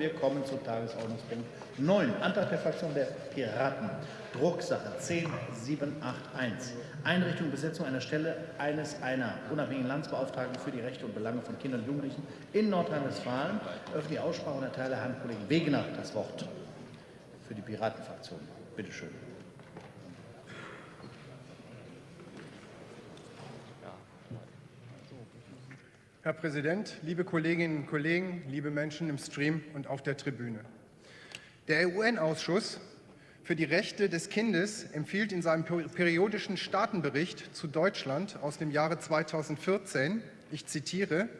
Wir kommen zu Tagesordnungspunkt 9, Antrag der Fraktion der Piraten, Drucksache 10781, Einrichtung und Besetzung einer Stelle eines einer unabhängigen Landesbeauftragten für die Rechte und Belange von Kindern und Jugendlichen in Nordrhein-Westfalen. Öffentliche Aussprache und erteile Herrn Kollegen Wegener das Wort für die Piratenfraktion. Bitte schön. Herr Präsident, liebe Kolleginnen und Kollegen, liebe Menschen im Stream und auf der Tribüne. Der UN-Ausschuss für die Rechte des Kindes empfiehlt in seinem periodischen Staatenbericht zu Deutschland aus dem Jahre 2014, ich zitiere,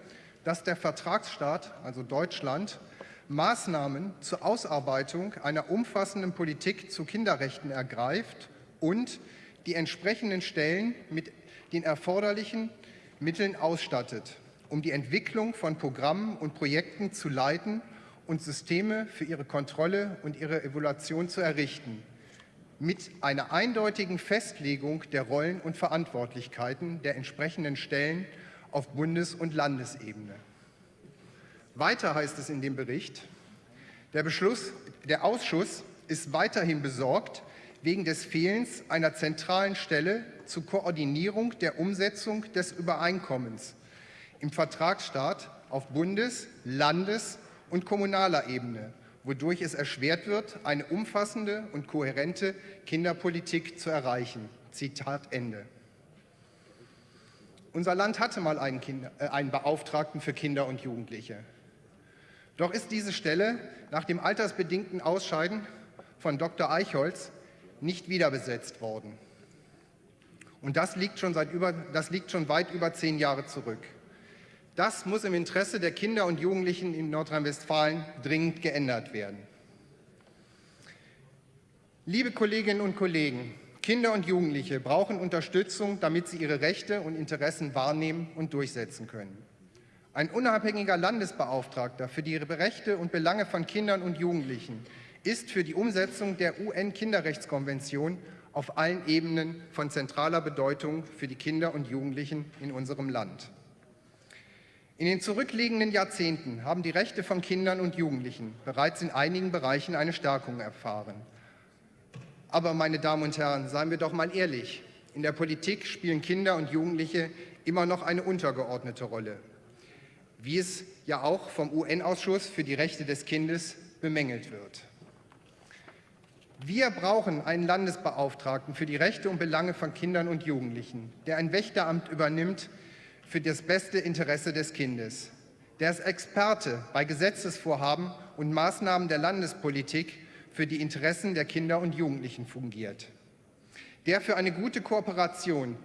dass der Vertragsstaat, also Deutschland, Maßnahmen zur Ausarbeitung einer umfassenden Politik zu Kinderrechten ergreift und die entsprechenden Stellen mit den erforderlichen Mitteln ausstattet um die Entwicklung von Programmen und Projekten zu leiten und Systeme für ihre Kontrolle und ihre Evaluation zu errichten, mit einer eindeutigen Festlegung der Rollen und Verantwortlichkeiten der entsprechenden Stellen auf Bundes- und Landesebene. Weiter heißt es in dem Bericht, der, Beschluss, der Ausschuss ist weiterhin besorgt wegen des Fehlens einer zentralen Stelle zur Koordinierung der Umsetzung des Übereinkommens im Vertragsstaat auf Bundes-, Landes- und kommunaler Ebene, wodurch es erschwert wird, eine umfassende und kohärente Kinderpolitik zu erreichen. Zitat Ende. Unser Land hatte mal einen, Kinder, äh, einen Beauftragten für Kinder und Jugendliche. Doch ist diese Stelle nach dem altersbedingten Ausscheiden von Dr. Eichholz nicht wieder besetzt worden. Und das liegt schon, seit über, das liegt schon weit über zehn Jahre zurück. Das muss im Interesse der Kinder und Jugendlichen in Nordrhein-Westfalen dringend geändert werden. Liebe Kolleginnen und Kollegen, Kinder und Jugendliche brauchen Unterstützung, damit sie ihre Rechte und Interessen wahrnehmen und durchsetzen können. Ein unabhängiger Landesbeauftragter für die Rechte und Belange von Kindern und Jugendlichen ist für die Umsetzung der UN-Kinderrechtskonvention auf allen Ebenen von zentraler Bedeutung für die Kinder und Jugendlichen in unserem Land. In den zurückliegenden Jahrzehnten haben die Rechte von Kindern und Jugendlichen bereits in einigen Bereichen eine Stärkung erfahren. Aber, meine Damen und Herren, seien wir doch mal ehrlich, in der Politik spielen Kinder und Jugendliche immer noch eine untergeordnete Rolle, wie es ja auch vom UN-Ausschuss für die Rechte des Kindes bemängelt wird. Wir brauchen einen Landesbeauftragten für die Rechte und Belange von Kindern und Jugendlichen, der ein Wächteramt übernimmt, für das beste Interesse des Kindes. Der als Experte bei Gesetzesvorhaben und Maßnahmen der Landespolitik für die Interessen der Kinder und Jugendlichen fungiert. Der für eine gute Kooperation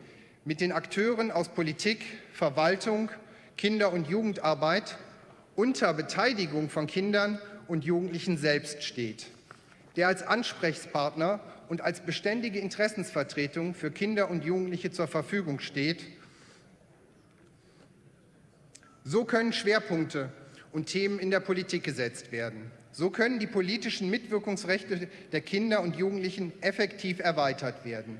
mit den Akteuren aus Politik, Verwaltung, Kinder- und Jugendarbeit unter Beteiligung von Kindern und Jugendlichen selbst steht. Der als Ansprechpartner und als beständige Interessensvertretung für Kinder und Jugendliche zur Verfügung steht so können Schwerpunkte und Themen in der Politik gesetzt werden. So können die politischen Mitwirkungsrechte der Kinder und Jugendlichen effektiv erweitert werden.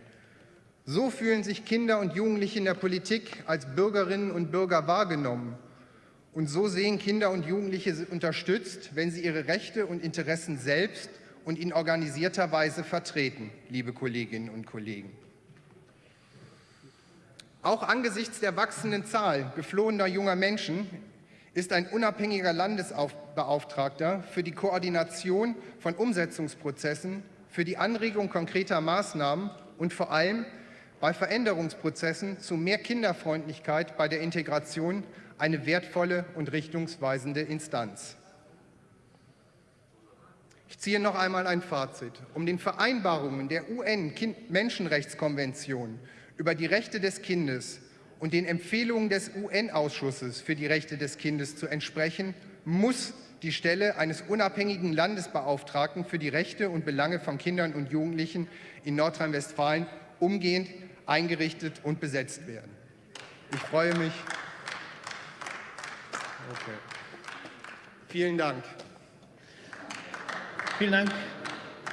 So fühlen sich Kinder und Jugendliche in der Politik als Bürgerinnen und Bürger wahrgenommen. Und so sehen Kinder und Jugendliche unterstützt, wenn sie ihre Rechte und Interessen selbst und in organisierter Weise vertreten, liebe Kolleginnen und Kollegen. Auch angesichts der wachsenden Zahl geflohener junger Menschen ist ein unabhängiger Landesbeauftragter für die Koordination von Umsetzungsprozessen, für die Anregung konkreter Maßnahmen und vor allem bei Veränderungsprozessen zu mehr Kinderfreundlichkeit bei der Integration eine wertvolle und richtungsweisende Instanz. Ich ziehe noch einmal ein Fazit. Um den Vereinbarungen der UN-Menschenrechtskonvention über die Rechte des Kindes und den Empfehlungen des UN-Ausschusses für die Rechte des Kindes zu entsprechen, muss die Stelle eines unabhängigen Landesbeauftragten für die Rechte und Belange von Kindern und Jugendlichen in Nordrhein-Westfalen umgehend eingerichtet und besetzt werden. Ich freue mich. Okay. Vielen Dank. Vielen Dank,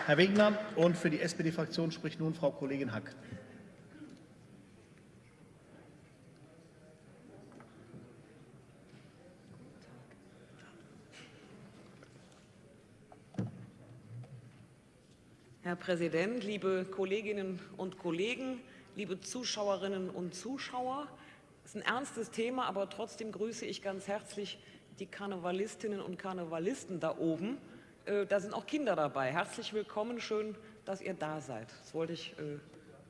Herr Wegner. Und für die SPD-Fraktion spricht nun Frau Kollegin Hack. Herr Präsident, liebe Kolleginnen und Kollegen, liebe Zuschauerinnen und Zuschauer. Es ist ein ernstes Thema, aber trotzdem grüße ich ganz herzlich die Karnevalistinnen und Karnevalisten da oben. Äh, da sind auch Kinder dabei. Herzlich willkommen, schön, dass ihr da seid. Das wollte ich äh,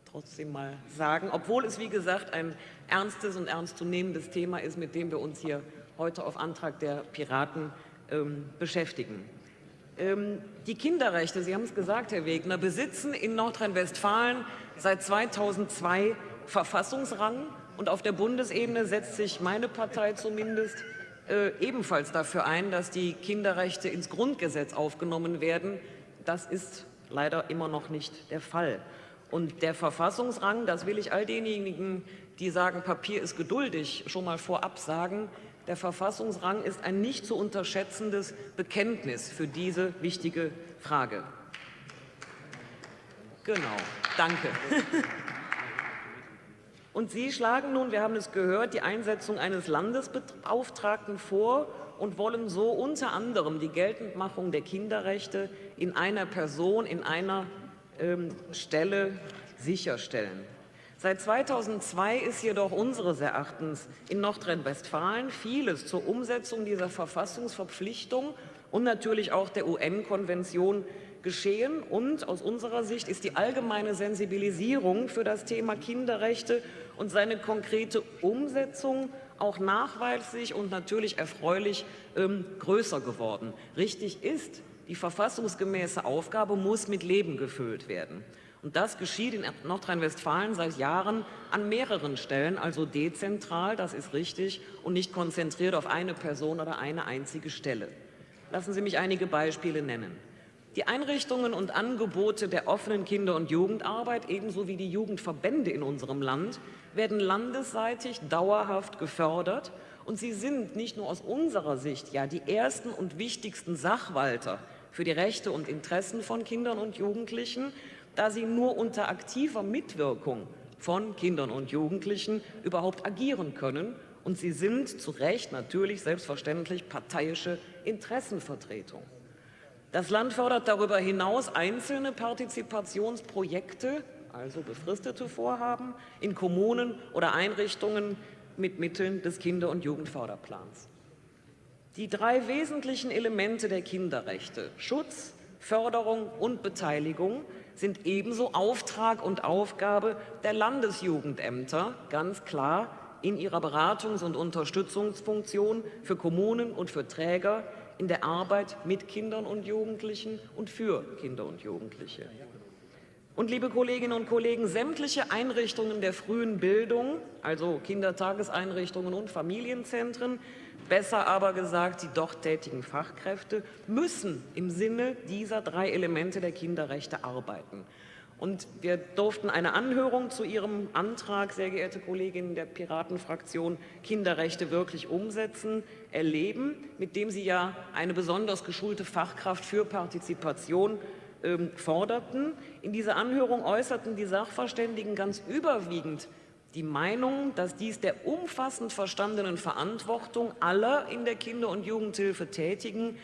trotzdem mal sagen, obwohl es, wie gesagt, ein ernstes und ernstzunehmendes Thema ist, mit dem wir uns hier heute auf Antrag der Piraten ähm, beschäftigen. Ähm, die Kinderrechte, Sie haben es gesagt, Herr Wegner, besitzen in Nordrhein-Westfalen seit 2002 Verfassungsrang. Und auf der Bundesebene setzt sich meine Partei zumindest äh, ebenfalls dafür ein, dass die Kinderrechte ins Grundgesetz aufgenommen werden. Das ist leider immer noch nicht der Fall. Und der Verfassungsrang, das will ich all denjenigen, die sagen, Papier ist geduldig, schon mal vorab sagen, der Verfassungsrang ist ein nicht zu unterschätzendes Bekenntnis für diese wichtige Frage. Genau, danke. Und Sie schlagen nun, wir haben es gehört, die Einsetzung eines Landesbeauftragten vor und wollen so unter anderem die Geltendmachung der Kinderrechte in einer Person, in einer ähm, Stelle sicherstellen. Seit 2002 ist jedoch unseres Erachtens in Nordrhein-Westfalen vieles zur Umsetzung dieser Verfassungsverpflichtung und natürlich auch der UN-Konvention geschehen. Und aus unserer Sicht ist die allgemeine Sensibilisierung für das Thema Kinderrechte und seine konkrete Umsetzung auch nachweislich und natürlich erfreulich ähm, größer geworden. Richtig ist, die verfassungsgemäße Aufgabe muss mit Leben gefüllt werden. Und das geschieht in Nordrhein-Westfalen seit Jahren an mehreren Stellen, also dezentral, das ist richtig, und nicht konzentriert auf eine Person oder eine einzige Stelle. Lassen Sie mich einige Beispiele nennen. Die Einrichtungen und Angebote der offenen Kinder- und Jugendarbeit ebenso wie die Jugendverbände in unserem Land werden landesseitig dauerhaft gefördert und sie sind nicht nur aus unserer Sicht ja die ersten und wichtigsten Sachwalter für die Rechte und Interessen von Kindern und Jugendlichen, da sie nur unter aktiver Mitwirkung von Kindern und Jugendlichen überhaupt agieren können. Und sie sind zu Recht natürlich selbstverständlich parteiische Interessenvertretung. Das Land fördert darüber hinaus einzelne Partizipationsprojekte, also befristete Vorhaben, in Kommunen oder Einrichtungen mit Mitteln des Kinder- und Jugendförderplans. Die drei wesentlichen Elemente der Kinderrechte, Schutz, Förderung und Beteiligung, sind ebenso Auftrag und Aufgabe der Landesjugendämter, ganz klar in ihrer Beratungs- und Unterstützungsfunktion für Kommunen und für Träger in der Arbeit mit Kindern und Jugendlichen und für Kinder und Jugendliche. Und liebe Kolleginnen und Kollegen, sämtliche Einrichtungen der frühen Bildung, also Kindertageseinrichtungen und Familienzentren, besser aber gesagt die dort tätigen Fachkräfte, müssen im Sinne dieser drei Elemente der Kinderrechte arbeiten. Und wir durften eine Anhörung zu Ihrem Antrag, sehr geehrte Kolleginnen der Piratenfraktion, Kinderrechte wirklich umsetzen, erleben, mit dem Sie ja eine besonders geschulte Fachkraft für Partizipation ähm, forderten. In dieser Anhörung äußerten die Sachverständigen ganz überwiegend die Meinung, dass dies der umfassend verstandenen Verantwortung aller in der Kinder- und Jugendhilfe Tätigen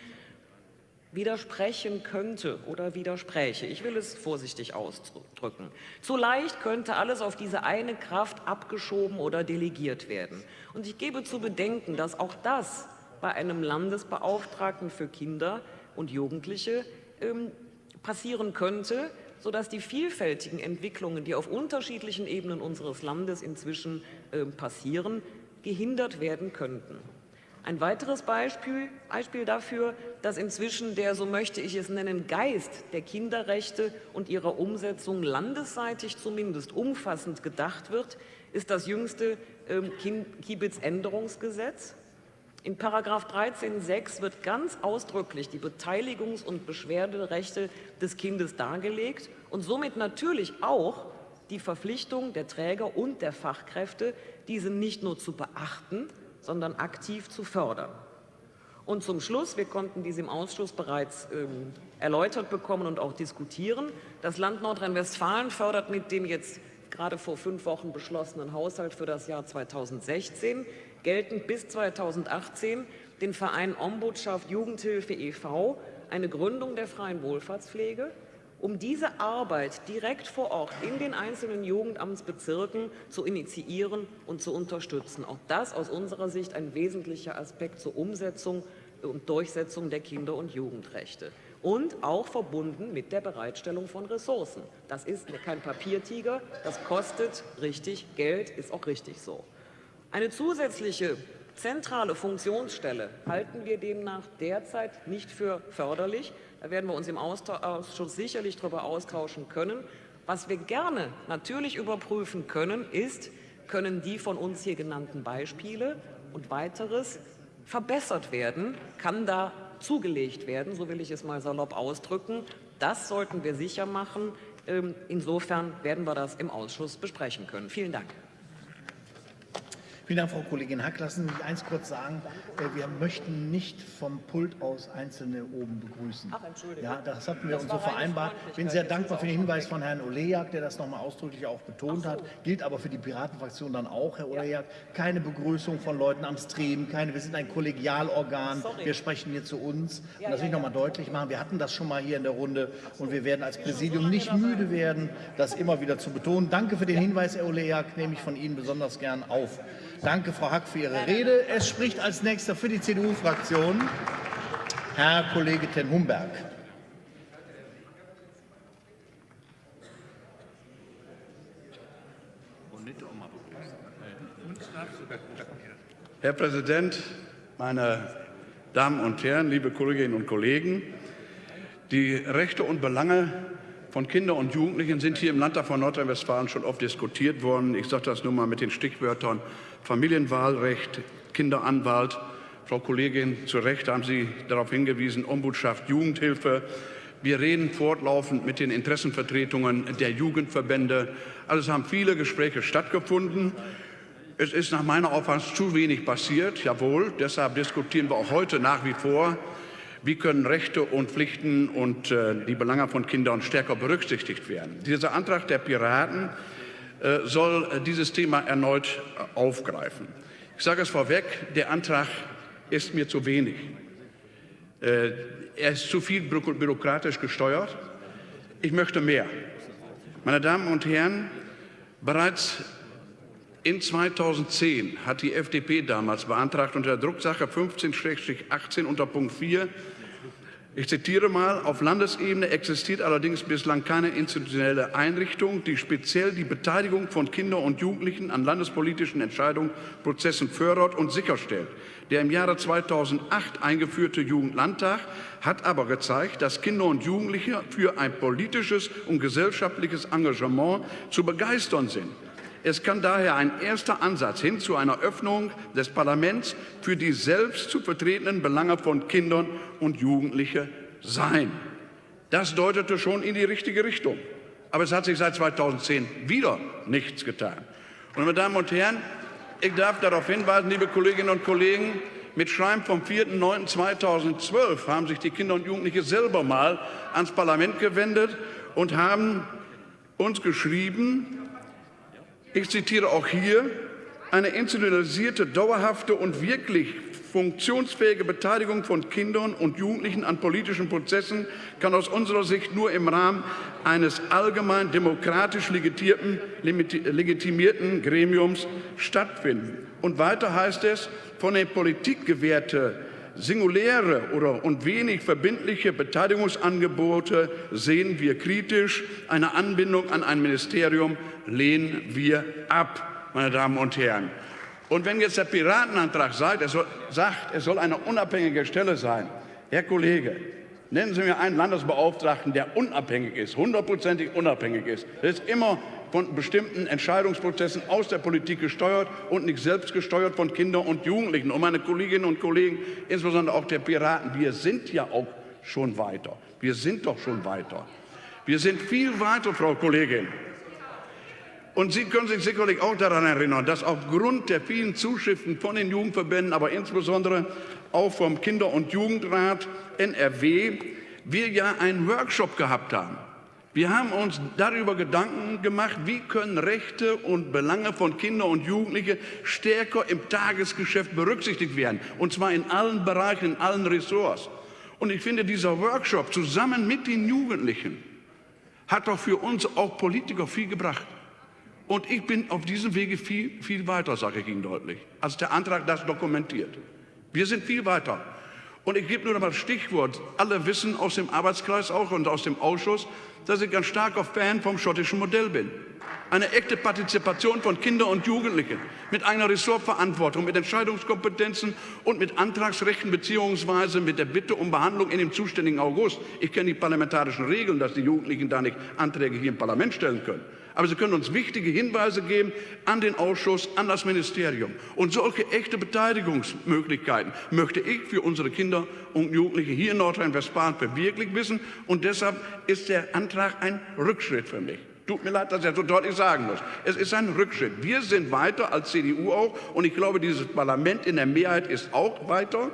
widersprechen könnte oder widerspräche. Ich will es vorsichtig ausdrücken. Zu leicht könnte alles auf diese eine Kraft abgeschoben oder delegiert werden. Und ich gebe zu bedenken, dass auch das bei einem Landesbeauftragten für Kinder und Jugendliche ähm, passieren könnte, sodass die vielfältigen Entwicklungen, die auf unterschiedlichen Ebenen unseres Landes inzwischen äh, passieren, gehindert werden könnten. Ein weiteres Beispiel, Beispiel dafür, dass inzwischen der, so möchte ich es nennen, Geist der Kinderrechte und ihrer Umsetzung landesseitig zumindest umfassend gedacht wird, ist das jüngste ähm, Kiebitz-Änderungsgesetz. In Paragraph 13.6 wird ganz ausdrücklich die Beteiligungs- und Beschwerderechte des Kindes dargelegt und somit natürlich auch die Verpflichtung der Träger und der Fachkräfte, diese nicht nur zu beachten, sondern aktiv zu fördern. Und zum Schluss, wir konnten dies im Ausschuss bereits ähm, erläutert bekommen und auch diskutieren, das Land Nordrhein-Westfalen fördert mit dem jetzt gerade vor fünf Wochen beschlossenen Haushalt für das Jahr 2016 geltend bis 2018 den Verein Ombudschaft Jugendhilfe e.V., eine Gründung der freien Wohlfahrtspflege um diese Arbeit direkt vor Ort in den einzelnen Jugendamtsbezirken zu initiieren und zu unterstützen. Auch das aus unserer Sicht ein wesentlicher Aspekt zur Umsetzung und Durchsetzung der Kinder- und Jugendrechte und auch verbunden mit der Bereitstellung von Ressourcen. Das ist kein Papiertiger, das kostet richtig Geld, ist auch richtig so. Eine zusätzliche zentrale Funktionsstelle halten wir demnach derzeit nicht für förderlich. Da werden wir uns im Ausschuss sicherlich darüber austauschen können. Was wir gerne natürlich überprüfen können, ist, können die von uns hier genannten Beispiele und weiteres verbessert werden? Kann da zugelegt werden, so will ich es mal salopp ausdrücken? Das sollten wir sicher machen. Ähm, insofern werden wir das im Ausschuss besprechen können. Vielen Dank. Vielen Dank, Frau Kollegin Hack. Lassen Sie mich eins kurz sagen. Äh, wir möchten nicht vom Pult aus Einzelne oben begrüßen. Ach, Entschuldigung. Ja, das hatten wir das uns so vereinbart. Ich bin sehr dankbar für den Hinweis von Herrn Olejak, der das nochmal ausdrücklich auch betont so. hat. Gilt aber für die Piratenfraktion dann auch, Herr Olejak. Keine Begrüßung von Leuten am Stream, keine, wir sind ein Kollegialorgan. Sorry. Wir sprechen hier zu uns. und das will ich nochmal deutlich machen. Wir hatten das schon mal hier in der Runde und wir werden als Präsidium nicht müde werden, das immer wieder zu betonen. Danke für den Hinweis, Herr Olejak, nehme ich von Ihnen besonders gern auf. Danke, Frau Hack, für Ihre Rede. Es spricht als nächster für die CDU-Fraktion Herr Kollege Ten Humberg. Herr Präsident, meine Damen und Herren, liebe Kolleginnen und Kollegen! Die Rechte und Belange von Kindern und Jugendlichen sind hier im Landtag von Nordrhein-Westfalen schon oft diskutiert worden. Ich sage das nur mal mit den Stichwörtern Familienwahlrecht, Kinderanwalt. Frau Kollegin, zu Recht haben Sie darauf hingewiesen, Ombudschaft, Jugendhilfe. Wir reden fortlaufend mit den Interessenvertretungen der Jugendverbände. Also es haben viele Gespräche stattgefunden. Es ist nach meiner Auffassung zu wenig passiert, jawohl. Deshalb diskutieren wir auch heute nach wie vor wie können Rechte und Pflichten und äh, die Belange von Kindern stärker berücksichtigt werden? Dieser Antrag der Piraten äh, soll äh, dieses Thema erneut äh, aufgreifen. Ich sage es vorweg, der Antrag ist mir zu wenig. Äh, er ist zu viel bü bürokratisch gesteuert. Ich möchte mehr. Meine Damen und Herren, bereits in 2010 hat die FDP damals beantragt unter der Drucksache 15-18 unter Punkt 4, ich zitiere mal, auf Landesebene existiert allerdings bislang keine institutionelle Einrichtung, die speziell die Beteiligung von Kindern und Jugendlichen an landespolitischen Entscheidungen, Prozessen fördert und sicherstellt. Der im Jahre 2008 eingeführte Jugendlandtag hat aber gezeigt, dass Kinder und Jugendliche für ein politisches und gesellschaftliches Engagement zu begeistern sind. Es kann daher ein erster Ansatz hin zu einer Öffnung des Parlaments für die selbst zu vertretenen Belange von Kindern und Jugendlichen sein. Das deutete schon in die richtige Richtung. Aber es hat sich seit 2010 wieder nichts getan. Und meine Damen und Herren, ich darf darauf hinweisen, liebe Kolleginnen und Kollegen, mit Schreiben vom 4.9.2012 haben sich die Kinder und Jugendliche selber mal ans Parlament gewendet und haben uns geschrieben, ich zitiere auch hier, eine institutionalisierte, dauerhafte und wirklich funktionsfähige Beteiligung von Kindern und Jugendlichen an politischen Prozessen kann aus unserer Sicht nur im Rahmen eines allgemein demokratisch legitimierten Gremiums stattfinden. Und weiter heißt es, von der Politik gewährte singuläre oder und wenig verbindliche Beteiligungsangebote sehen wir kritisch. Eine Anbindung an ein Ministerium lehnen wir ab, meine Damen und Herren. Und wenn jetzt der Piratenantrag sagt, er soll, sagt, es soll eine unabhängige Stelle sein, Herr Kollege, nennen Sie mir einen Landesbeauftragten, der unabhängig ist, hundertprozentig unabhängig ist. Das ist immer von bestimmten Entscheidungsprozessen aus der Politik gesteuert und nicht selbst gesteuert von Kindern und Jugendlichen. Und meine Kolleginnen und Kollegen, insbesondere auch der Piraten, wir sind ja auch schon weiter. Wir sind doch schon weiter. Wir sind viel weiter, Frau Kollegin. Und Sie können sich sicherlich auch daran erinnern, dass aufgrund der vielen Zuschriften von den Jugendverbänden, aber insbesondere auch vom Kinder- und Jugendrat NRW, wir ja einen Workshop gehabt haben wir haben uns darüber Gedanken gemacht, wie können Rechte und Belange von Kindern und Jugendlichen stärker im Tagesgeschäft berücksichtigt werden, und zwar in allen Bereichen, in allen Ressorts. Und ich finde, dieser Workshop zusammen mit den Jugendlichen hat doch für uns auch Politiker viel gebracht. Und ich bin auf diesem Wege viel, viel weiter, sage ich Ihnen deutlich, als der Antrag das dokumentiert. Wir sind viel weiter. Und ich gebe nur noch mal Stichwort. Alle wissen aus dem Arbeitskreis auch und aus dem Ausschuss, dass ich ganz starker Fan vom schottischen Modell bin. Eine echte Partizipation von Kindern und Jugendlichen mit einer Ressortverantwortung, mit Entscheidungskompetenzen und mit Antragsrechten beziehungsweise mit der Bitte um Behandlung in dem zuständigen August. Ich kenne die parlamentarischen Regeln, dass die Jugendlichen da nicht Anträge hier im Parlament stellen können. Aber Sie können uns wichtige Hinweise geben an den Ausschuss, an das Ministerium. Und solche echte Beteiligungsmöglichkeiten möchte ich für unsere Kinder und Jugendliche hier in Nordrhein-Westfalen verwirklicht wissen. Und deshalb ist der Antrag ein Rückschritt für mich. Tut mir leid, dass ich das so deutlich sagen muss. Es ist ein Rückschritt. Wir sind weiter als CDU auch. Und ich glaube, dieses Parlament in der Mehrheit ist auch weiter,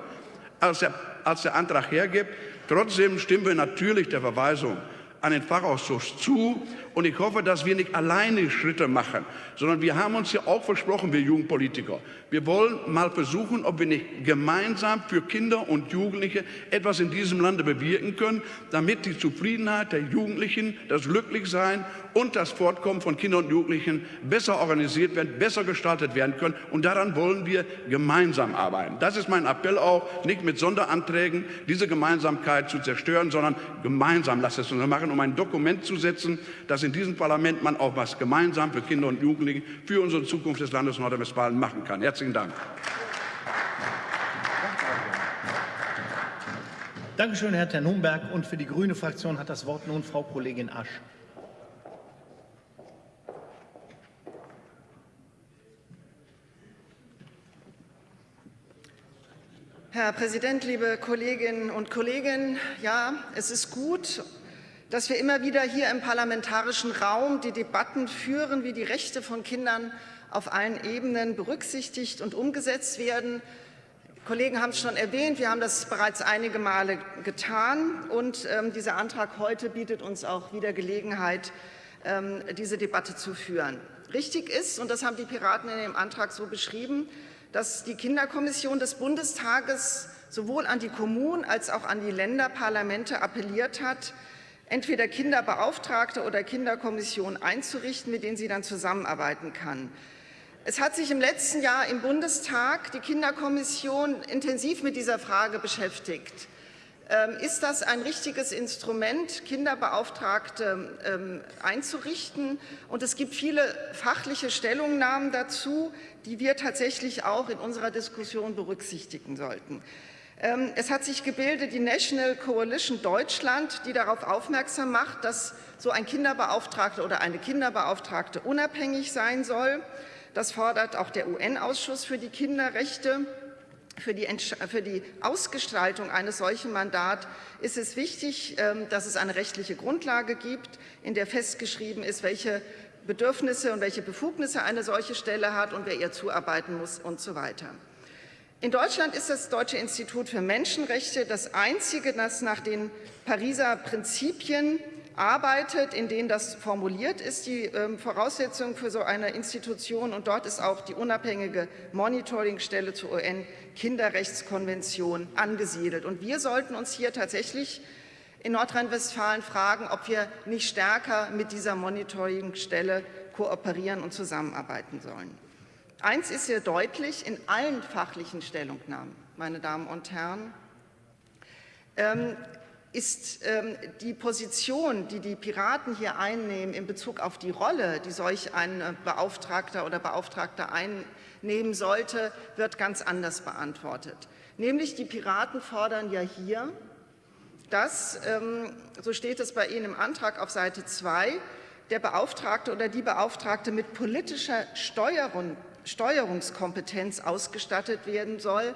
als der, als der Antrag hergibt. Trotzdem stimmen wir natürlich der Verweisung an den Fachausschuss zu. Und ich hoffe, dass wir nicht alleine Schritte machen, sondern wir haben uns ja auch versprochen, wir Jugendpolitiker. Wir wollen mal versuchen, ob wir nicht gemeinsam für Kinder und Jugendliche etwas in diesem Lande bewirken können, damit die Zufriedenheit der Jugendlichen, das Glücklichsein und das Fortkommen von Kindern und Jugendlichen besser organisiert werden, besser gestaltet werden können. Und daran wollen wir gemeinsam arbeiten. Das ist mein Appell auch, nicht mit Sonderanträgen diese Gemeinsamkeit zu zerstören, sondern gemeinsam, lasst es uns machen, um ein Dokument zu setzen, das in diesem Parlament man auch was gemeinsam für Kinder und Jugendliche, für unsere Zukunft des Landes Nordrhein-Westfalen machen kann. Herzlichen Dank. Dankeschön, Herr Ternumberg. Und für die Grüne Fraktion hat das Wort nun Frau Kollegin Asch. Herr Präsident, liebe Kolleginnen und Kollegen! Ja, es ist gut dass wir immer wieder hier im parlamentarischen Raum die Debatten führen, wie die Rechte von Kindern auf allen Ebenen berücksichtigt und umgesetzt werden. Die Kollegen haben es schon erwähnt, wir haben das bereits einige Male getan und ähm, dieser Antrag heute bietet uns auch wieder Gelegenheit, ähm, diese Debatte zu führen. Richtig ist, und das haben die Piraten in dem Antrag so beschrieben, dass die Kinderkommission des Bundestages sowohl an die Kommunen als auch an die Länderparlamente appelliert hat, entweder Kinderbeauftragte oder Kinderkommission einzurichten, mit denen sie dann zusammenarbeiten kann. Es hat sich im letzten Jahr im Bundestag die Kinderkommission intensiv mit dieser Frage beschäftigt. Ähm, ist das ein richtiges Instrument, Kinderbeauftragte ähm, einzurichten? Und es gibt viele fachliche Stellungnahmen dazu, die wir tatsächlich auch in unserer Diskussion berücksichtigen sollten. Ähm, es hat sich gebildet die National Coalition Deutschland, die darauf aufmerksam macht, dass so ein Kinderbeauftragter oder eine Kinderbeauftragte unabhängig sein soll. Das fordert auch der UN-Ausschuss für die Kinderrechte. Für die, für die, Ausgestaltung eines solchen Mandats ist es wichtig, ähm, dass es eine rechtliche Grundlage gibt, in der festgeschrieben ist, welche Bedürfnisse und welche Befugnisse eine solche Stelle hat und wer ihr zuarbeiten muss und so weiter. In Deutschland ist das Deutsche Institut für Menschenrechte das einzige, das nach den Pariser Prinzipien arbeitet, in denen das formuliert ist, die ähm, Voraussetzung für so eine Institution. Und dort ist auch die unabhängige Monitoringstelle zur UN-Kinderrechtskonvention angesiedelt. Und wir sollten uns hier tatsächlich in Nordrhein-Westfalen fragen, ob wir nicht stärker mit dieser Monitoringstelle kooperieren und zusammenarbeiten sollen. Eins ist hier deutlich in allen fachlichen Stellungnahmen, meine Damen und Herren, ähm, ist ähm, die Position, die die Piraten hier einnehmen in Bezug auf die Rolle, die solch ein Beauftragter oder Beauftragter einnehmen sollte, wird ganz anders beantwortet. Nämlich die Piraten fordern ja hier, dass, ähm, so steht es bei Ihnen im Antrag auf Seite 2, der Beauftragte oder die Beauftragte mit politischer Steuerung Steuerungskompetenz ausgestattet werden soll.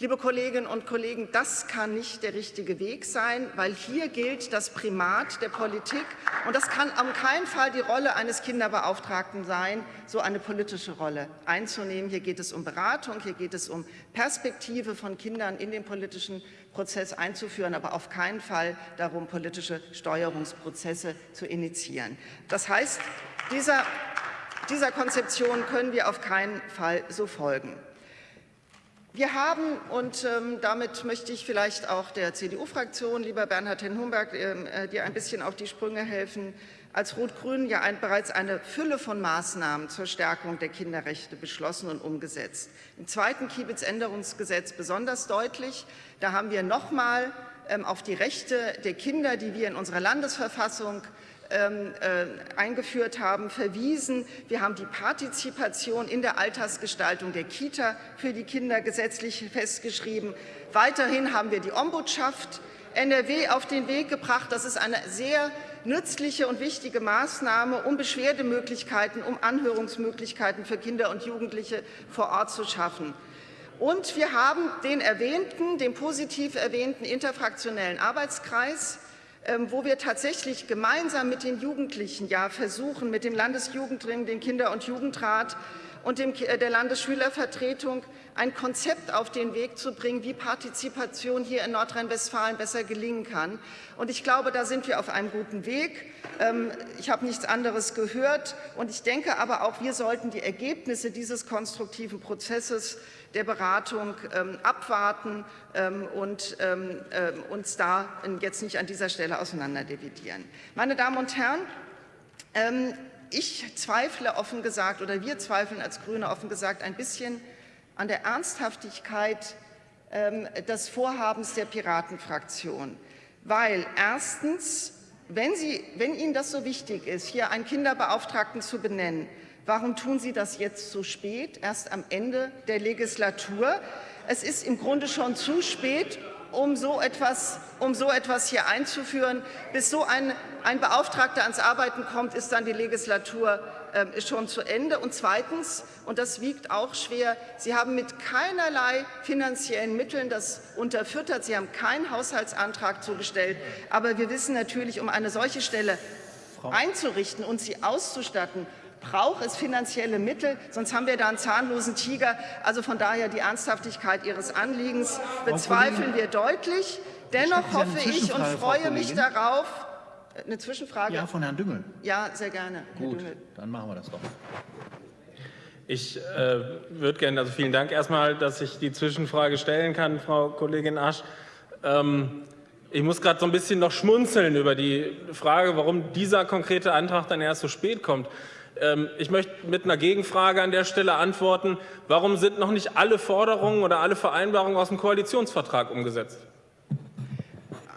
Liebe Kolleginnen und Kollegen, das kann nicht der richtige Weg sein, weil hier gilt das Primat der Politik. Und das kann auf keinen Fall die Rolle eines Kinderbeauftragten sein, so eine politische Rolle einzunehmen. Hier geht es um Beratung, hier geht es um Perspektive von Kindern in den politischen Prozess einzuführen, aber auf keinen Fall darum, politische Steuerungsprozesse zu initiieren. Das heißt, dieser dieser Konzeption können wir auf keinen Fall so folgen. Wir haben, und ähm, damit möchte ich vielleicht auch der CDU-Fraktion, lieber Bernhard Hen-Humberg, ähm, äh, dir ein bisschen auf die Sprünge helfen, als Rot-Grün ja ein, bereits eine Fülle von Maßnahmen zur Stärkung der Kinderrechte beschlossen und umgesetzt. Im zweiten Kiebitz-Änderungsgesetz besonders deutlich. Da haben wir nochmal ähm, auf die Rechte der Kinder, die wir in unserer Landesverfassung ähm, äh, eingeführt haben, verwiesen. Wir haben die Partizipation in der Altersgestaltung der Kita für die Kinder gesetzlich festgeschrieben. Weiterhin haben wir die Ombudschaft NRW auf den Weg gebracht. Das ist eine sehr nützliche und wichtige Maßnahme, um Beschwerdemöglichkeiten, um Anhörungsmöglichkeiten für Kinder und Jugendliche vor Ort zu schaffen. Und wir haben den erwähnten, den positiv erwähnten interfraktionellen Arbeitskreis, wo wir tatsächlich gemeinsam mit den Jugendlichen ja versuchen, mit dem Landesjugendring, dem Kinder- und Jugendrat und dem, äh, der Landesschülervertretung ein Konzept auf den Weg zu bringen, wie Partizipation hier in Nordrhein-Westfalen besser gelingen kann. Und ich glaube, da sind wir auf einem guten Weg. Ähm, ich habe nichts anderes gehört. Und ich denke aber auch, wir sollten die Ergebnisse dieses konstruktiven Prozesses der Beratung ähm, abwarten ähm, und uns da jetzt nicht an dieser Stelle auseinanderdividieren. Meine Damen und Herren, ich zweifle offen gesagt oder wir zweifeln als Grüne offen gesagt ein bisschen an der Ernsthaftigkeit des Vorhabens der Piratenfraktion, weil erstens, wenn, Sie, wenn Ihnen das so wichtig ist, hier einen Kinderbeauftragten zu benennen, Warum tun Sie das jetzt so spät, erst am Ende der Legislatur? Es ist im Grunde schon zu spät, um so etwas, um so etwas hier einzuführen. Bis so ein, ein Beauftragter ans Arbeiten kommt, ist dann die Legislatur äh, schon zu Ende. Und zweitens, und das wiegt auch schwer, Sie haben mit keinerlei finanziellen Mitteln das unterfüttert. Sie haben keinen Haushaltsantrag zugestellt. Aber wir wissen natürlich, um eine solche Stelle einzurichten und sie auszustatten, braucht es finanzielle Mittel, sonst haben wir da einen zahnlosen Tiger. Also von daher die Ernsthaftigkeit Ihres Anliegens bezweifeln wir deutlich. Dennoch hoffe ich und freue mich darauf, eine Zwischenfrage? Ja, von Herrn Düngel. Ja, sehr gerne. Gut, dann machen wir das doch. Ich äh, würde gerne, also vielen Dank erstmal, dass ich die Zwischenfrage stellen kann, Frau Kollegin Asch. Ähm, ich muss gerade so ein bisschen noch schmunzeln über die Frage, warum dieser konkrete Antrag dann erst so spät kommt. Ähm, ich möchte mit einer Gegenfrage an der Stelle antworten. Warum sind noch nicht alle Forderungen oder alle Vereinbarungen aus dem Koalitionsvertrag umgesetzt?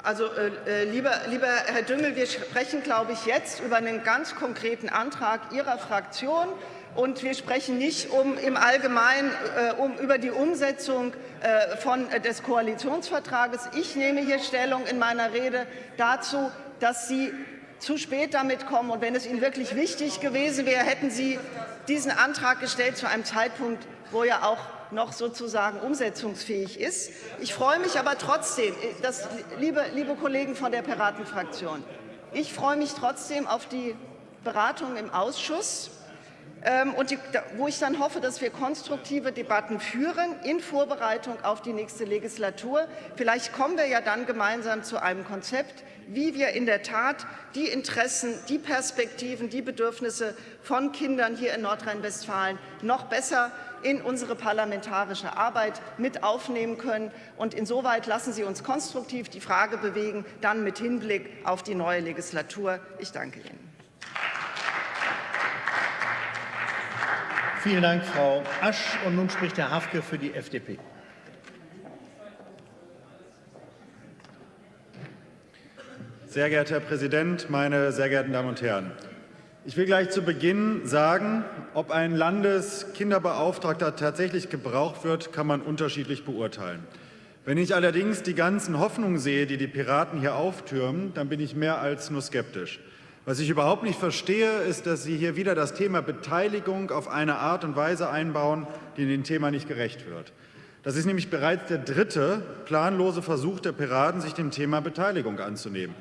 Also, äh, äh, lieber, lieber Herr Düngel, wir sprechen, glaube ich, jetzt über einen ganz konkreten Antrag Ihrer Fraktion. Und wir sprechen nicht um, im Allgemeinen äh, um, über die Umsetzung äh, von, äh, des Koalitionsvertrages. Ich nehme hier Stellung in meiner Rede dazu, dass Sie zu spät damit kommen. Und wenn es Ihnen wirklich wichtig gewesen wäre, hätten Sie diesen Antrag gestellt zu einem Zeitpunkt, wo er auch noch sozusagen umsetzungsfähig ist. Ich freue mich aber trotzdem, dass, liebe, liebe Kollegen von der Piratenfraktion, ich freue mich trotzdem auf die Beratung im Ausschuss. Ähm, und die, wo ich dann hoffe, dass wir konstruktive Debatten führen in Vorbereitung auf die nächste Legislatur. Vielleicht kommen wir ja dann gemeinsam zu einem Konzept, wie wir in der Tat die Interessen, die Perspektiven, die Bedürfnisse von Kindern hier in Nordrhein-Westfalen noch besser in unsere parlamentarische Arbeit mit aufnehmen können. Und insoweit lassen Sie uns konstruktiv die Frage bewegen, dann mit Hinblick auf die neue Legislatur. Ich danke Ihnen. Vielen Dank, Frau Asch. Und nun spricht Herr Hafke für die FDP. Sehr geehrter Herr Präsident, meine sehr geehrten Damen und Herren! Ich will gleich zu Beginn sagen, ob ein Landeskinderbeauftragter tatsächlich gebraucht wird, kann man unterschiedlich beurteilen. Wenn ich allerdings die ganzen Hoffnungen sehe, die die Piraten hier auftürmen, dann bin ich mehr als nur skeptisch. Was ich überhaupt nicht verstehe, ist, dass Sie hier wieder das Thema Beteiligung auf eine Art und Weise einbauen, die dem Thema nicht gerecht wird. Das ist nämlich bereits der dritte planlose Versuch der Piraten, sich dem Thema Beteiligung anzunehmen.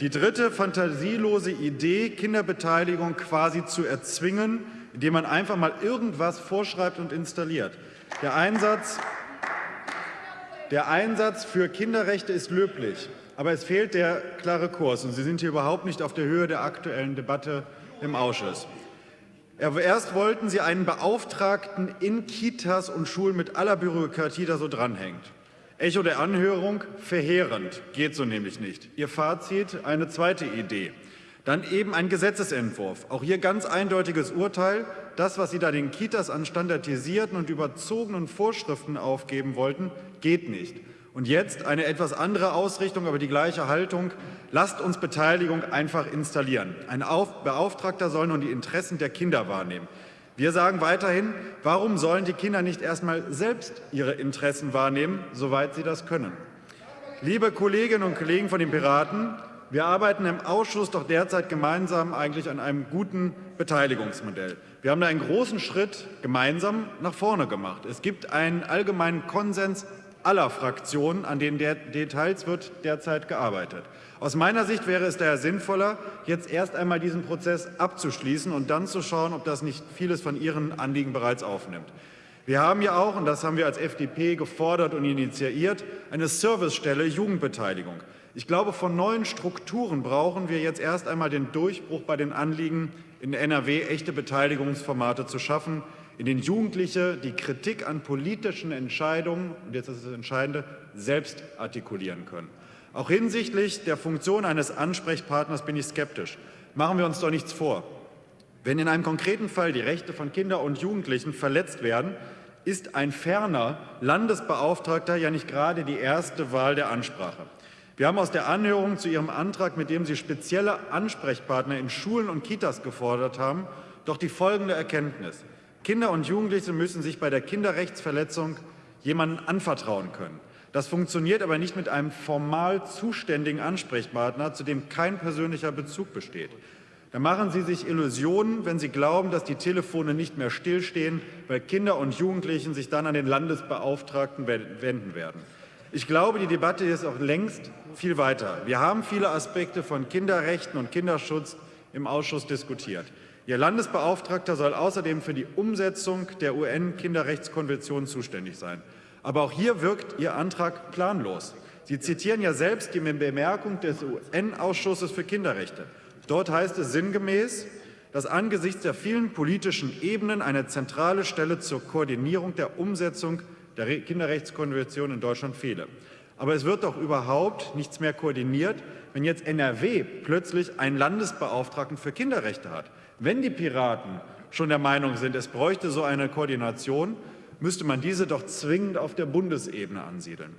Die dritte fantasielose Idee, Kinderbeteiligung quasi zu erzwingen, indem man einfach mal irgendwas vorschreibt und installiert. Der Einsatz, der Einsatz für Kinderrechte ist löblich. Aber es fehlt der klare Kurs, und Sie sind hier überhaupt nicht auf der Höhe der aktuellen Debatte im Ausschuss. Erst wollten Sie einen Beauftragten in Kitas und Schulen mit aller Bürokratie, da so dranhängt. Echo der Anhörung, verheerend, geht so nämlich nicht. Ihr Fazit, eine zweite Idee. Dann eben ein Gesetzesentwurf. Auch hier ganz eindeutiges Urteil. Das, was Sie da den Kitas an standardisierten und überzogenen Vorschriften aufgeben wollten, geht nicht. Und jetzt eine etwas andere Ausrichtung, aber die gleiche Haltung. Lasst uns Beteiligung einfach installieren. Ein Beauftragter soll nun die Interessen der Kinder wahrnehmen. Wir sagen weiterhin, warum sollen die Kinder nicht erst einmal selbst ihre Interessen wahrnehmen, soweit sie das können? Liebe Kolleginnen und Kollegen von den Piraten, wir arbeiten im Ausschuss doch derzeit gemeinsam eigentlich an einem guten Beteiligungsmodell. Wir haben da einen großen Schritt gemeinsam nach vorne gemacht. Es gibt einen allgemeinen Konsens aller Fraktionen. An den Details wird derzeit gearbeitet. Aus meiner Sicht wäre es daher sinnvoller, jetzt erst einmal diesen Prozess abzuschließen und dann zu schauen, ob das nicht vieles von Ihren Anliegen bereits aufnimmt. Wir haben ja auch, und das haben wir als FDP gefordert und initiiert, eine Servicestelle Jugendbeteiligung. Ich glaube, von neuen Strukturen brauchen wir jetzt erst einmal den Durchbruch bei den Anliegen, in NRW echte Beteiligungsformate zu schaffen, in denen Jugendliche die Kritik an politischen Entscheidungen, und jetzt ist das Entscheidende, selbst artikulieren können. Auch hinsichtlich der Funktion eines Ansprechpartners bin ich skeptisch. Machen wir uns doch nichts vor. Wenn in einem konkreten Fall die Rechte von Kindern und Jugendlichen verletzt werden, ist ein ferner Landesbeauftragter ja nicht gerade die erste Wahl der Ansprache. Wir haben aus der Anhörung zu Ihrem Antrag, mit dem Sie spezielle Ansprechpartner in Schulen und Kitas gefordert haben, doch die folgende Erkenntnis. Kinder und Jugendliche müssen sich bei der Kinderrechtsverletzung jemandem anvertrauen können. Das funktioniert aber nicht mit einem formal zuständigen Ansprechpartner, zu dem kein persönlicher Bezug besteht. Da machen Sie sich Illusionen, wenn Sie glauben, dass die Telefone nicht mehr stillstehen, weil Kinder und Jugendlichen sich dann an den Landesbeauftragten wenden werden. Ich glaube, die Debatte ist auch längst viel weiter. Wir haben viele Aspekte von Kinderrechten und Kinderschutz im Ausschuss diskutiert. Ihr Landesbeauftragter soll außerdem für die Umsetzung der UN-Kinderrechtskonvention zuständig sein. Aber auch hier wirkt Ihr Antrag planlos. Sie zitieren ja selbst die Bemerkung des UN-Ausschusses für Kinderrechte. Dort heißt es sinngemäß, dass angesichts der vielen politischen Ebenen eine zentrale Stelle zur Koordinierung der Umsetzung der Kinderrechtskonvention in Deutschland fehle. Aber es wird doch überhaupt nichts mehr koordiniert, wenn jetzt NRW plötzlich einen Landesbeauftragten für Kinderrechte hat. Wenn die Piraten schon der Meinung sind, es bräuchte so eine Koordination, müsste man diese doch zwingend auf der Bundesebene ansiedeln.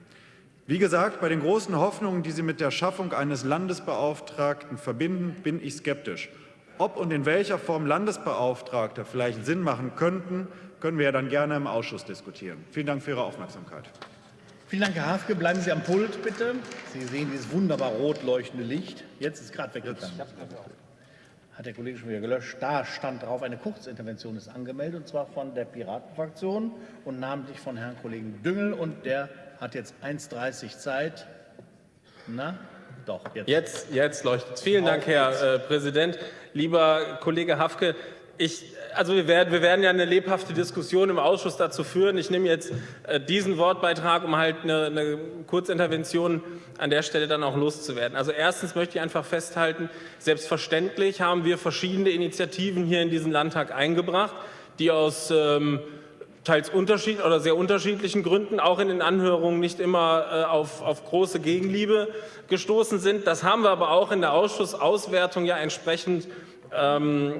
Wie gesagt, bei den großen Hoffnungen, die Sie mit der Schaffung eines Landesbeauftragten verbinden, bin ich skeptisch. Ob und in welcher Form Landesbeauftragte vielleicht Sinn machen könnten, können wir ja dann gerne im Ausschuss diskutieren. Vielen Dank für Ihre Aufmerksamkeit. Vielen Dank, Herr Hafke. Bleiben Sie am Pult, bitte. Sie sehen dieses wunderbar rot leuchtende Licht. Jetzt ist gerade weggegangen hat der Kollege schon wieder gelöscht. Da stand drauf, eine Kurzintervention ist angemeldet, und zwar von der Piratenfraktion und namentlich von Herrn Kollegen Düngel. Und der hat jetzt 1,30 Zeit. Na, doch, jetzt. Jetzt, jetzt leuchtet es. Vielen Dank, Herr äh, Präsident. Lieber Kollege Hafke, ich, also wir werden, wir werden ja eine lebhafte Diskussion im Ausschuss dazu führen. Ich nehme jetzt äh, diesen Wortbeitrag, um halt eine, eine Kurzintervention an der Stelle dann auch loszuwerden. Also erstens möchte ich einfach festhalten, selbstverständlich haben wir verschiedene Initiativen hier in diesen Landtag eingebracht, die aus ähm, teils unterschied oder sehr unterschiedlichen Gründen auch in den Anhörungen nicht immer äh, auf, auf große Gegenliebe gestoßen sind. Das haben wir aber auch in der Ausschussauswertung ja entsprechend ähm,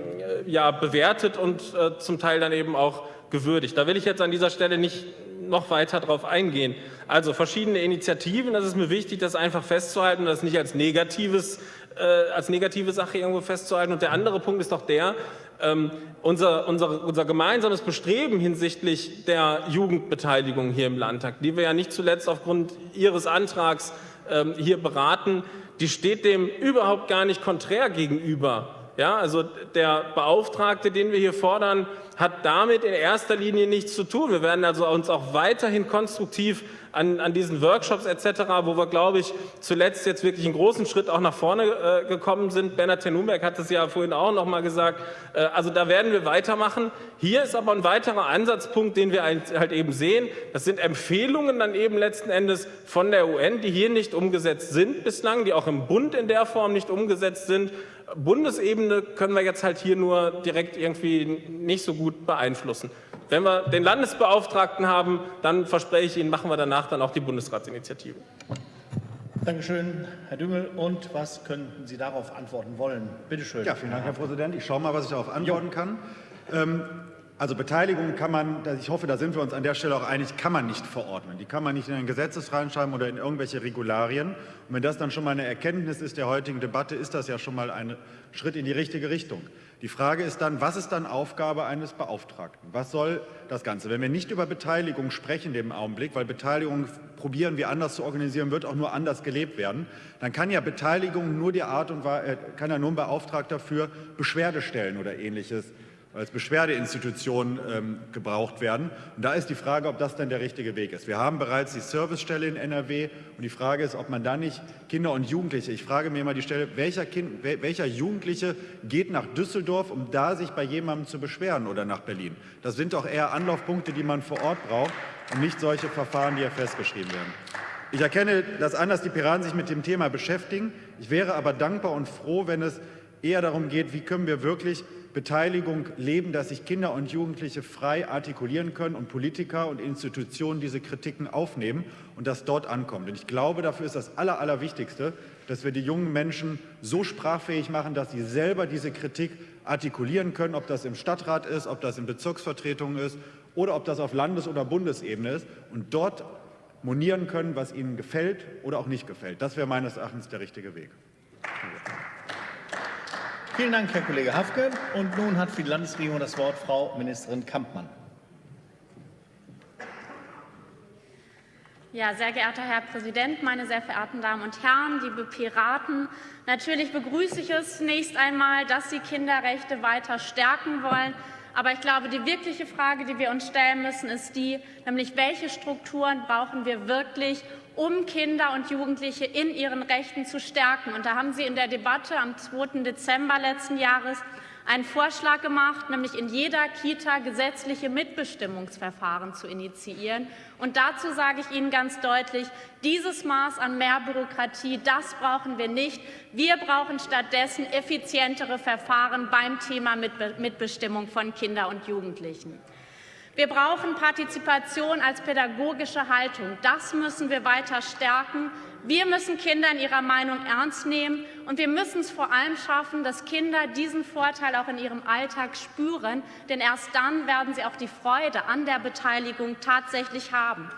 ja, bewertet und äh, zum Teil dann eben auch gewürdigt. Da will ich jetzt an dieser Stelle nicht noch weiter darauf eingehen. Also verschiedene Initiativen, das ist mir wichtig, das einfach festzuhalten, das nicht als, negatives, äh, als negative Sache irgendwo festzuhalten. Und der andere Punkt ist doch der, ähm, unser, unser, unser gemeinsames Bestreben hinsichtlich der Jugendbeteiligung hier im Landtag, die wir ja nicht zuletzt aufgrund Ihres Antrags ähm, hier beraten, die steht dem überhaupt gar nicht konträr gegenüber. Ja, also der Beauftragte, den wir hier fordern, hat damit in erster Linie nichts zu tun. Wir werden also uns auch weiterhin konstruktiv an, an diesen Workshops etc., wo wir, glaube ich, zuletzt jetzt wirklich einen großen Schritt auch nach vorne äh, gekommen sind. Bernhard Tenumberg hat es ja vorhin auch noch mal gesagt. Äh, also da werden wir weitermachen. Hier ist aber ein weiterer Ansatzpunkt, den wir halt eben sehen. Das sind Empfehlungen dann eben letzten Endes von der UN, die hier nicht umgesetzt sind bislang, die auch im Bund in der Form nicht umgesetzt sind. Bundesebene können wir jetzt halt hier nur direkt irgendwie nicht so gut beeinflussen. Wenn wir den Landesbeauftragten haben, dann verspreche ich Ihnen, machen wir danach dann auch die Bundesratsinitiative. Danke schön, Herr Düngel. Und was könnten Sie darauf antworten wollen? Bitte schön. Ja, vielen Dank, Herr Präsident. Ich schaue mal, was ich darauf antworten jo. kann. Ähm, also Beteiligung kann man, ich hoffe, da sind wir uns an der Stelle auch einig, kann man nicht verordnen. Die kann man nicht in ein Gesetz reinschreiben oder in irgendwelche Regularien. Und wenn das dann schon mal eine Erkenntnis ist der heutigen Debatte, ist das ja schon mal ein Schritt in die richtige Richtung. Die Frage ist dann, was ist dann Aufgabe eines Beauftragten? Was soll das Ganze? Wenn wir nicht über Beteiligung sprechen im Augenblick, weil Beteiligung probieren wir anders zu organisieren, wird auch nur anders gelebt werden, dann kann ja Beteiligung nur die Art und äh, kann ja nur ein Beauftragter für Beschwerde stellen oder ähnliches als Beschwerdeinstitution ähm, gebraucht werden. Und da ist die Frage, ob das denn der richtige Weg ist. Wir haben bereits die Servicestelle in NRW und die Frage ist, ob man da nicht Kinder und Jugendliche, ich frage mir immer die Stelle, welcher, kind, welcher Jugendliche geht nach Düsseldorf, um da sich bei jemandem zu beschweren oder nach Berlin? Das sind doch eher Anlaufpunkte, die man vor Ort braucht und nicht solche Verfahren, die hier festgeschrieben werden. Ich erkenne das an, dass die Piraten sich mit dem Thema beschäftigen. Ich wäre aber dankbar und froh, wenn es eher darum geht, wie können wir wirklich Beteiligung leben, dass sich Kinder und Jugendliche frei artikulieren können und Politiker und Institutionen diese Kritiken aufnehmen und das dort ankommt. Und ich glaube, dafür ist das Aller, Allerwichtigste, dass wir die jungen Menschen so sprachfähig machen, dass sie selber diese Kritik artikulieren können, ob das im Stadtrat ist, ob das in Bezirksvertretungen ist oder ob das auf Landes- oder Bundesebene ist und dort monieren können, was ihnen gefällt oder auch nicht gefällt. Das wäre meines Erachtens der richtige Weg. Vielen Dank, Herr Kollege Hafke. Und nun hat für die Landesregierung das Wort Frau Ministerin Kampmann. Ja, sehr geehrter Herr Präsident, meine sehr verehrten Damen und Herren, liebe Piraten! Natürlich begrüße ich es zunächst einmal, dass Sie Kinderrechte weiter stärken wollen. Aber ich glaube, die wirkliche Frage, die wir uns stellen müssen, ist die, nämlich welche Strukturen brauchen wir wirklich, um Kinder und Jugendliche in ihren Rechten zu stärken. Und da haben Sie in der Debatte am 2. Dezember letzten Jahres einen Vorschlag gemacht, nämlich in jeder Kita gesetzliche Mitbestimmungsverfahren zu initiieren. Und dazu sage ich Ihnen ganz deutlich, dieses Maß an mehr Bürokratie, das brauchen wir nicht. Wir brauchen stattdessen effizientere Verfahren beim Thema Mitbestimmung von Kindern und Jugendlichen. Wir brauchen Partizipation als pädagogische Haltung. Das müssen wir weiter stärken. Wir müssen Kinder in ihrer Meinung ernst nehmen, und wir müssen es vor allem schaffen, dass Kinder diesen Vorteil auch in ihrem Alltag spüren, denn erst dann werden sie auch die Freude an der Beteiligung tatsächlich haben.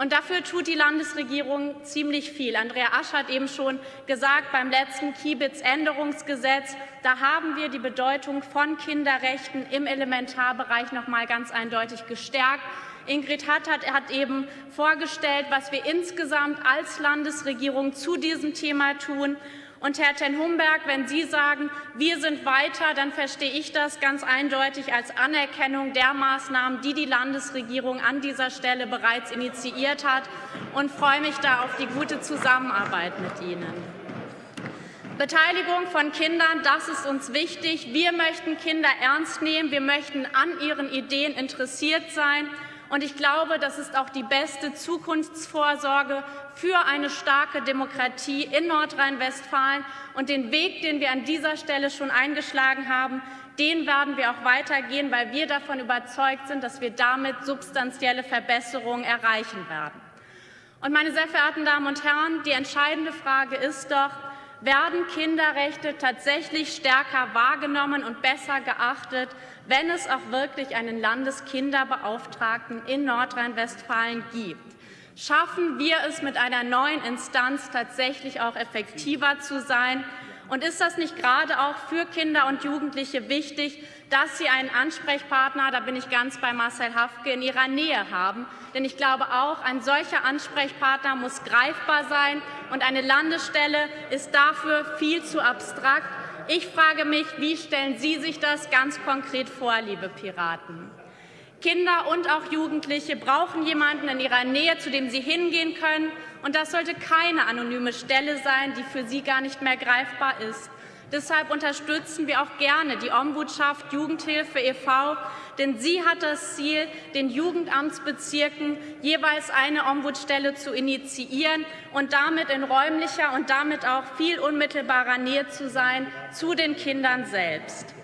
Und dafür tut die Landesregierung ziemlich viel. Andrea Asch hat eben schon gesagt, beim letzten Kiebitz-Änderungsgesetz, da haben wir die Bedeutung von Kinderrechten im Elementarbereich noch mal ganz eindeutig gestärkt. Ingrid Hattert hat eben vorgestellt, was wir insgesamt als Landesregierung zu diesem Thema tun. Und Herr Ten Humberg, wenn Sie sagen, wir sind weiter, dann verstehe ich das ganz eindeutig als Anerkennung der Maßnahmen, die die Landesregierung an dieser Stelle bereits initiiert hat und freue mich da auf die gute Zusammenarbeit mit Ihnen. Beteiligung von Kindern, das ist uns wichtig. Wir möchten Kinder ernst nehmen. Wir möchten an ihren Ideen interessiert sein. Und ich glaube, das ist auch die beste Zukunftsvorsorge für eine starke Demokratie in Nordrhein-Westfalen. Und den Weg, den wir an dieser Stelle schon eingeschlagen haben, den werden wir auch weitergehen, weil wir davon überzeugt sind, dass wir damit substanzielle Verbesserungen erreichen werden. Und meine sehr verehrten Damen und Herren, die entscheidende Frage ist doch, werden Kinderrechte tatsächlich stärker wahrgenommen und besser geachtet, wenn es auch wirklich einen Landeskinderbeauftragten in Nordrhein-Westfalen gibt. Schaffen wir es mit einer neuen Instanz tatsächlich auch effektiver zu sein? Und ist das nicht gerade auch für Kinder und Jugendliche wichtig, dass sie einen Ansprechpartner, da bin ich ganz bei Marcel Hafke, in ihrer Nähe haben? Denn ich glaube auch, ein solcher Ansprechpartner muss greifbar sein, und eine Landesstelle ist dafür viel zu abstrakt. Ich frage mich, wie stellen Sie sich das ganz konkret vor, liebe Piraten? Kinder und auch Jugendliche brauchen jemanden in ihrer Nähe, zu dem sie hingehen können. Und das sollte keine anonyme Stelle sein, die für sie gar nicht mehr greifbar ist. Deshalb unterstützen wir auch gerne die Ombudschaft Jugendhilfe e.V., denn sie hat das Ziel, den Jugendamtsbezirken jeweils eine Ombudsstelle zu initiieren und damit in räumlicher und damit auch viel unmittelbarer Nähe zu sein zu den Kindern selbst.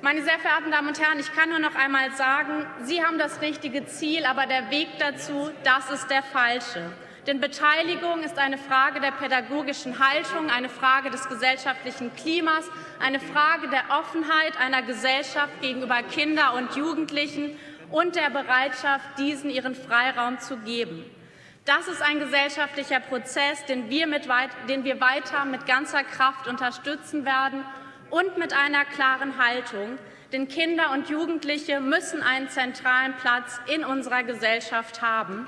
Meine sehr verehrten Damen und Herren, ich kann nur noch einmal sagen, Sie haben das richtige Ziel, aber der Weg dazu, das ist der falsche. Denn Beteiligung ist eine Frage der pädagogischen Haltung, eine Frage des gesellschaftlichen Klimas, eine Frage der Offenheit einer Gesellschaft gegenüber Kindern und Jugendlichen und der Bereitschaft, diesen ihren Freiraum zu geben. Das ist ein gesellschaftlicher Prozess, den wir, mit, den wir weiter mit ganzer Kraft unterstützen werden und mit einer klaren Haltung. Denn Kinder und Jugendliche müssen einen zentralen Platz in unserer Gesellschaft haben.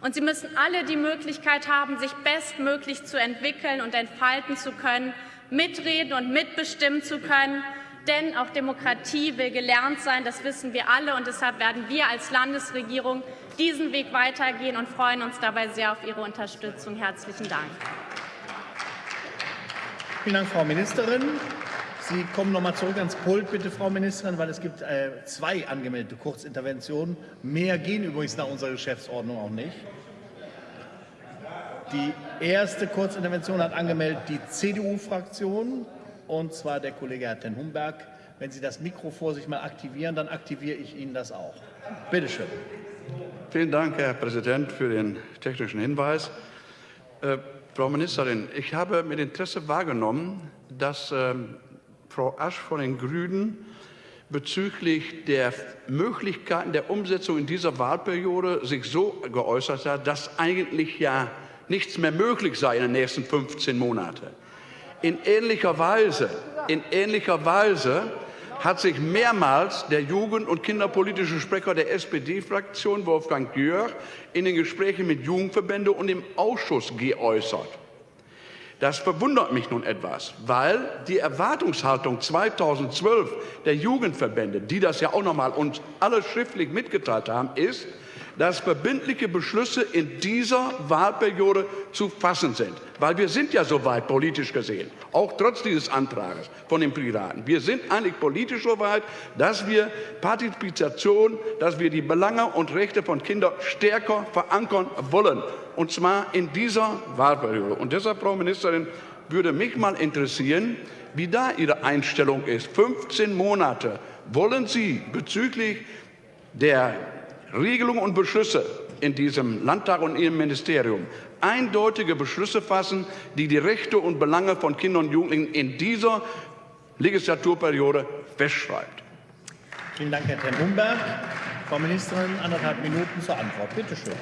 Und sie müssen alle die Möglichkeit haben, sich bestmöglich zu entwickeln und entfalten zu können, mitreden und mitbestimmen zu können. Denn auch Demokratie will gelernt sein, das wissen wir alle. Und deshalb werden wir als Landesregierung diesen Weg weitergehen und freuen uns dabei sehr auf Ihre Unterstützung. Herzlichen Dank. Vielen Dank, Frau Ministerin. Sie kommen noch mal zurück ans Pult, bitte, Frau Ministerin, weil es gibt äh, zwei angemeldete Kurzinterventionen. Mehr gehen übrigens nach unserer Geschäftsordnung auch nicht. Die erste Kurzintervention hat angemeldet die CDU-Fraktion, und zwar der Kollege Herr Ten Humberg. Wenn Sie das Mikro vor sich mal aktivieren, dann aktiviere ich Ihnen das auch. Bitte schön. Vielen Dank, Herr Präsident, für den technischen Hinweis. Äh, Frau Ministerin, ich habe mit Interesse wahrgenommen, dass ähm, Frau Asch von den Grünen bezüglich der Möglichkeiten der Umsetzung in dieser Wahlperiode sich so geäußert hat, dass eigentlich ja nichts mehr möglich sei in den nächsten 15 Monaten. In ähnlicher Weise, in ähnlicher Weise hat sich mehrmals der Jugend- und kinderpolitische Sprecher der SPD-Fraktion, Wolfgang Jörg, in den Gesprächen mit Jugendverbänden und im Ausschuss geäußert. Das verwundert mich nun etwas, weil die Erwartungshaltung 2012 der Jugendverbände, die das ja auch noch mal uns alle schriftlich mitgeteilt haben, ist, dass verbindliche Beschlüsse in dieser Wahlperiode zu fassen sind. Weil wir sind ja soweit politisch gesehen, auch trotz dieses Antrags von den Piraten. Wir sind eigentlich politisch soweit, dass wir Partizipation, dass wir die Belange und Rechte von Kindern stärker verankern wollen und zwar in dieser Wahlperiode. Und deshalb, Frau Ministerin, würde mich mal interessieren, wie da Ihre Einstellung ist. 15 Monate. Wollen Sie bezüglich der Regelungen und Beschlüsse in diesem Landtag und Ihrem Ministerium eindeutige Beschlüsse fassen, die die Rechte und Belange von Kindern und Jugendlichen in dieser Legislaturperiode festschreibt? Vielen Dank, Herr Ten Humberg. Frau Ministerin, anderthalb Minuten zur Antwort. Bitte schön.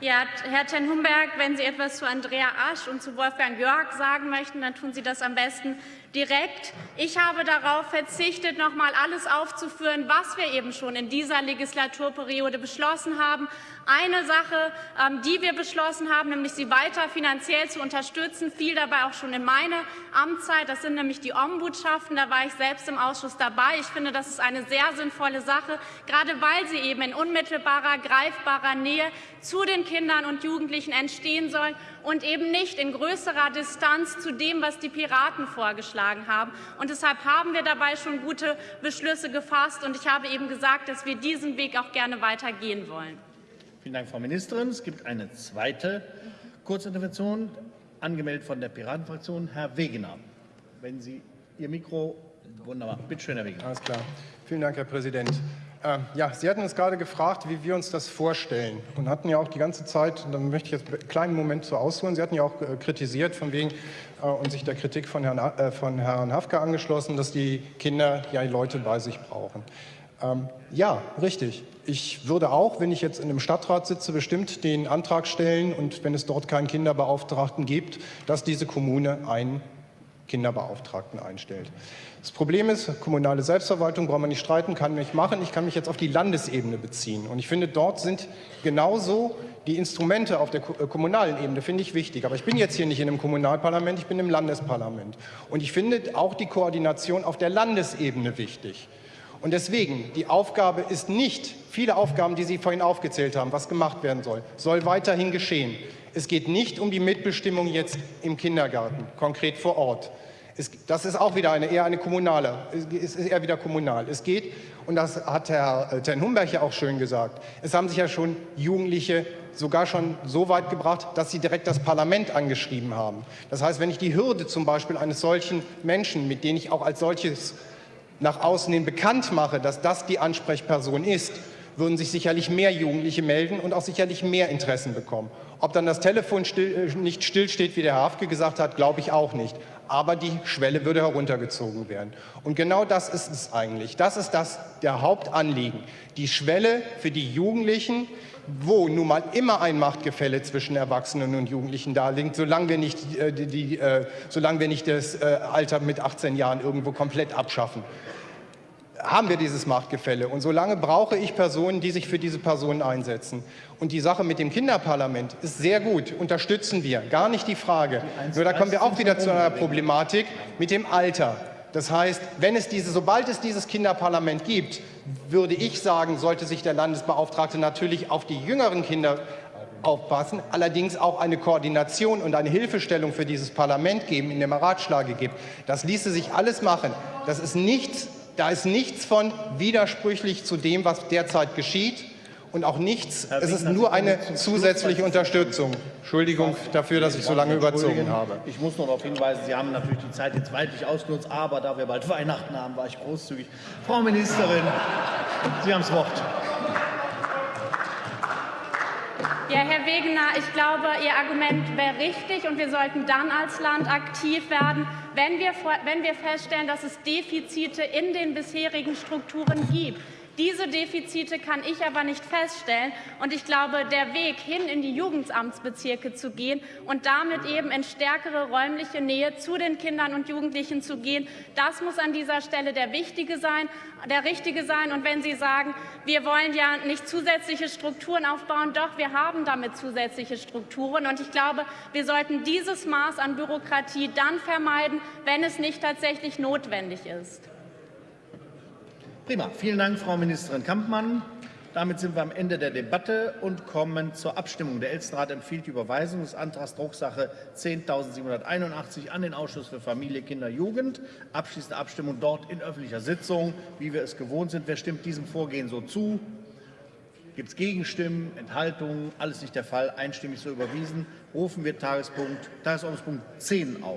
Ja, Herr Ten Humberg, wenn Sie etwas zu Andrea Asch und zu Wolfgang Jörg sagen möchten, dann tun Sie das am besten direkt. Ich habe darauf verzichtet, noch mal alles aufzuführen, was wir eben schon in dieser Legislaturperiode beschlossen haben. Eine Sache, ähm, die wir beschlossen haben, nämlich sie weiter finanziell zu unterstützen, fiel dabei auch schon in meine Amtszeit. Das sind nämlich die Ombudschaften. Da war ich selbst im Ausschuss dabei. Ich finde, das ist eine sehr sinnvolle Sache, gerade weil sie eben in unmittelbarer, greifbarer Nähe zu den Kindern und Jugendlichen entstehen soll und eben nicht in größerer Distanz zu dem, was die Piraten vorgeschlagen haben. Und deshalb haben wir dabei schon gute Beschlüsse gefasst. Und ich habe eben gesagt, dass wir diesen Weg auch gerne weitergehen wollen. Vielen Dank, Frau Ministerin. Es gibt eine zweite Kurzintervention, angemeldet von der Piratenfraktion. Herr Wegener, wenn Sie Ihr Mikro, wunderbar. Bitte schön, Herr Wegener. Alles klar. Vielen Dank, Herr Präsident. Äh, ja, Sie hatten uns gerade gefragt, wie wir uns das vorstellen und hatten ja auch die ganze Zeit, dann möchte ich jetzt einen kleinen Moment so ausholen, Sie hatten ja auch äh, kritisiert von wegen äh, und sich der Kritik von Herrn, äh, von Herrn Hafke angeschlossen, dass die Kinder ja Leute bei sich brauchen. Ähm, ja, richtig. Ich würde auch, wenn ich jetzt in einem Stadtrat sitze, bestimmt den Antrag stellen und wenn es dort keinen Kinderbeauftragten gibt, dass diese Kommune einen Kinderbeauftragten einstellt. Das Problem ist, kommunale Selbstverwaltung braucht man nicht streiten, kann mich machen. Ich kann mich jetzt auf die Landesebene beziehen. Und ich finde, dort sind genauso die Instrumente auf der äh, kommunalen Ebene, finde ich wichtig. Aber ich bin jetzt hier nicht in einem Kommunalparlament, ich bin im Landesparlament. Und ich finde auch die Koordination auf der Landesebene wichtig. Und deswegen, die Aufgabe ist nicht, viele Aufgaben, die Sie vorhin aufgezählt haben, was gemacht werden soll, soll weiterhin geschehen. Es geht nicht um die Mitbestimmung jetzt im Kindergarten, konkret vor Ort. Es, das ist auch wieder eine, eher eine kommunale, es ist eher wieder kommunal. Es geht, und das hat Herr äh, Ten Humberg ja auch schön gesagt, es haben sich ja schon Jugendliche sogar schon so weit gebracht, dass sie direkt das Parlament angeschrieben haben. Das heißt, wenn ich die Hürde zum Beispiel eines solchen Menschen, mit denen ich auch als solches nach außen hin bekannt mache, dass das die Ansprechperson ist, würden sich sicherlich mehr Jugendliche melden und auch sicherlich mehr Interessen bekommen. Ob dann das Telefon still, äh, nicht stillsteht, wie der Herr Hafke gesagt hat, glaube ich auch nicht aber die Schwelle würde heruntergezogen werden. Und genau das ist es eigentlich. Das ist das der Hauptanliegen. Die Schwelle für die Jugendlichen, wo nun mal immer ein Machtgefälle zwischen Erwachsenen und Jugendlichen da liegt, solange wir nicht, äh, die, äh, solange wir nicht das äh, Alter mit 18 Jahren irgendwo komplett abschaffen haben wir dieses Machtgefälle. Und solange brauche ich Personen, die sich für diese Personen einsetzen. Und die Sache mit dem Kinderparlament ist sehr gut, unterstützen wir, gar nicht die Frage. Nur da kommen wir auch wieder zu einer Problematik mit dem Alter. Das heißt, wenn es diese, sobald es dieses Kinderparlament gibt, würde ich sagen, sollte sich der Landesbeauftragte natürlich auf die jüngeren Kinder aufpassen, allerdings auch eine Koordination und eine Hilfestellung für dieses Parlament geben, in dem er Ratschläge gibt. Das ließe sich alles machen. Das ist nichts da ist nichts von widersprüchlich zu dem, was derzeit geschieht und auch nichts, es ist nur eine zusätzliche Unterstützung. Entschuldigung dafür, dass ich so lange überzogen habe. Ich muss nur darauf hinweisen, Sie haben natürlich die Zeit jetzt weitlich ausgenutzt, aber da wir bald Weihnachten haben, war ich großzügig. Frau Ministerin, Sie haben das Wort. Ja, Herr Wegener, ich glaube, Ihr Argument wäre richtig und wir sollten dann als Land aktiv werden, wenn wir, wenn wir feststellen, dass es Defizite in den bisherigen Strukturen gibt. Diese Defizite kann ich aber nicht feststellen. Und ich glaube, der Weg hin in die Jugendamtsbezirke zu gehen und damit eben in stärkere räumliche Nähe zu den Kindern und Jugendlichen zu gehen, das muss an dieser Stelle der wichtige sein, der richtige sein. Und wenn Sie sagen, wir wollen ja nicht zusätzliche Strukturen aufbauen, doch, wir haben damit zusätzliche Strukturen. Und ich glaube, wir sollten dieses Maß an Bürokratie dann vermeiden, wenn es nicht tatsächlich notwendig ist. Prima. Vielen Dank, Frau Ministerin Kampmann. Damit sind wir am Ende der Debatte und kommen zur Abstimmung. Der Elsterrat empfiehlt die Überweisung des Antrags Drucksache 10.781 an den Ausschuss für Familie, Kinder, Jugend. Abschließende Abstimmung dort in öffentlicher Sitzung, wie wir es gewohnt sind. Wer stimmt diesem Vorgehen so zu? Gibt es Gegenstimmen, Enthaltungen? Alles nicht der Fall. Einstimmig so überwiesen. Rufen wir Tagespunkt, Tagesordnungspunkt 10 auf.